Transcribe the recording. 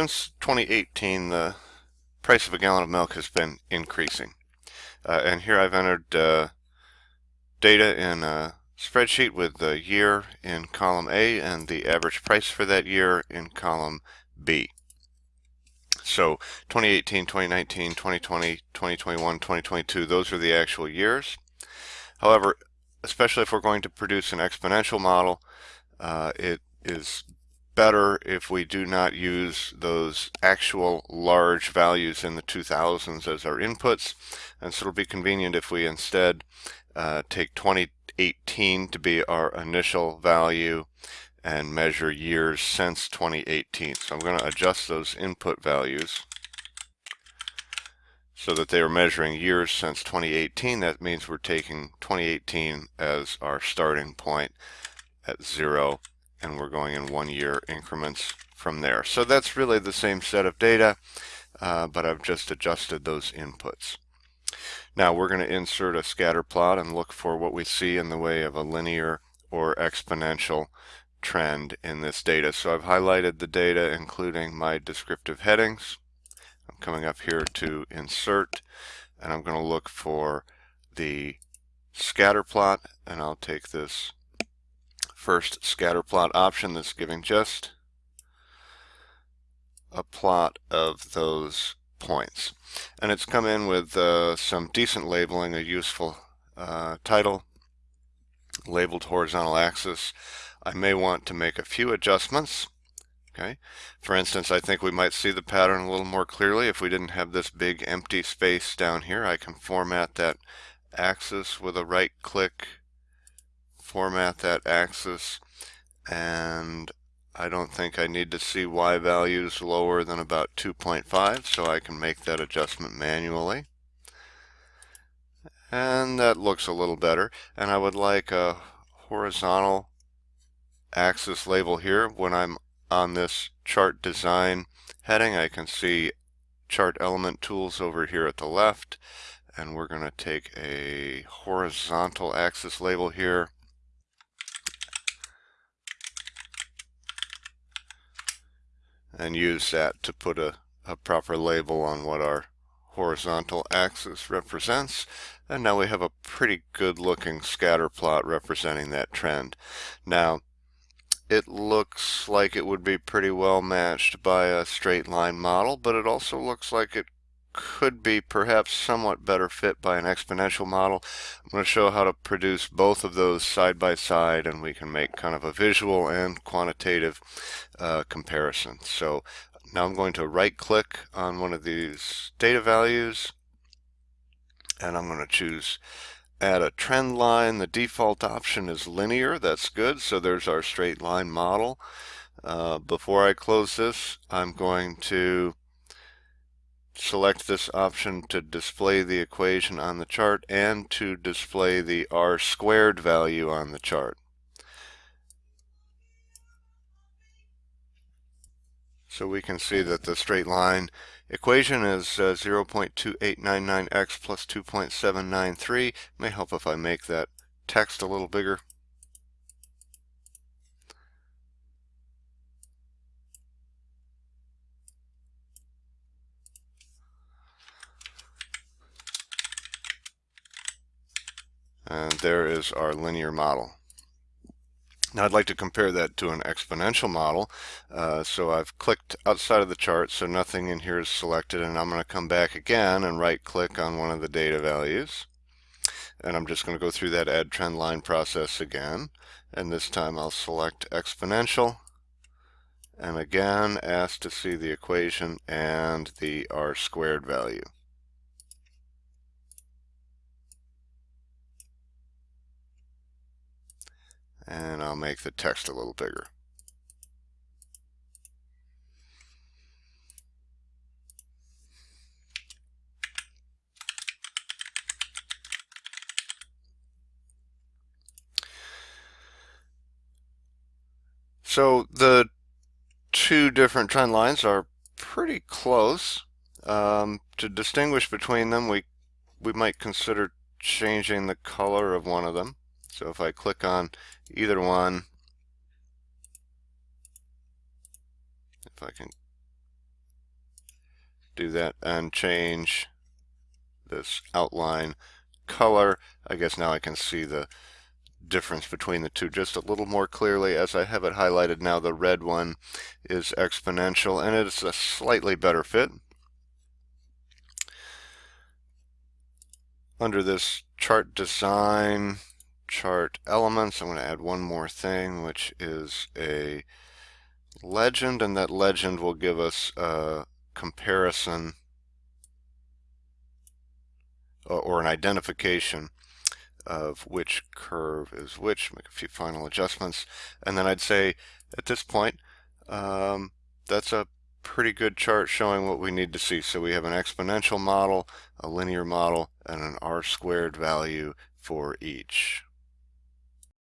since 2018, the price of a gallon of milk has been increasing. Uh, and here I've entered uh, data in a spreadsheet with the year in column A and the average price for that year in column B. So 2018, 2019, 2020, 2021, 2022, those are the actual years. However, especially if we're going to produce an exponential model, uh, it is better if we do not use those actual large values in the 2000s as our inputs. And so it'll be convenient if we instead uh, take 2018 to be our initial value and measure years since 2018. So I'm going to adjust those input values so that they are measuring years since 2018. That means we're taking 2018 as our starting point at zero and we're going in one year increments from there. So that's really the same set of data, uh, but I've just adjusted those inputs. Now we're going to insert a scatter plot and look for what we see in the way of a linear or exponential trend in this data. So I've highlighted the data including my descriptive headings. I'm coming up here to insert and I'm going to look for the scatter plot and I'll take this first scatter plot option that's giving just a plot of those points. And it's come in with uh, some decent labeling, a useful uh, title, labeled horizontal axis. I may want to make a few adjustments. Okay, For instance, I think we might see the pattern a little more clearly if we didn't have this big empty space down here. I can format that axis with a right click format that axis and I don't think I need to see y values lower than about 2.5 so I can make that adjustment manually. And that looks a little better. And I would like a horizontal axis label here. When I'm on this chart design heading I can see chart element tools over here at the left and we're going to take a horizontal axis label here and use that to put a, a proper label on what our horizontal axis represents. And now we have a pretty good looking scatter plot representing that trend. Now, it looks like it would be pretty well matched by a straight line model, but it also looks like it could be perhaps somewhat better fit by an exponential model. I'm going to show how to produce both of those side by side and we can make kind of a visual and quantitative uh, comparison. So now I'm going to right click on one of these data values and I'm going to choose add a trend line. The default option is linear. That's good. So there's our straight line model. Uh, before I close this, I'm going to select this option to display the equation on the chart and to display the r squared value on the chart. So we can see that the straight line equation is uh, 0.2899x plus 2.793. May help if I make that text a little bigger. And there is our linear model. Now I'd like to compare that to an exponential model. Uh, so I've clicked outside of the chart so nothing in here is selected and I'm going to come back again and right click on one of the data values. And I'm just going to go through that add trend line process again. And this time I'll select exponential and again ask to see the equation and the r squared value. And I'll make the text a little bigger. So the two different trend lines are pretty close. Um, to distinguish between them, we, we might consider changing the color of one of them. So if I click on either one, if I can do that and change this outline color. I guess now I can see the difference between the two just a little more clearly as I have it highlighted now the red one is exponential and it's a slightly better fit under this chart design chart elements I'm going to add one more thing which is a legend and that legend will give us a comparison or an identification of which curve is which, make a few final adjustments, and then I'd say at this point um, that's a pretty good chart showing what we need to see. So we have an exponential model, a linear model, and an r squared value for each.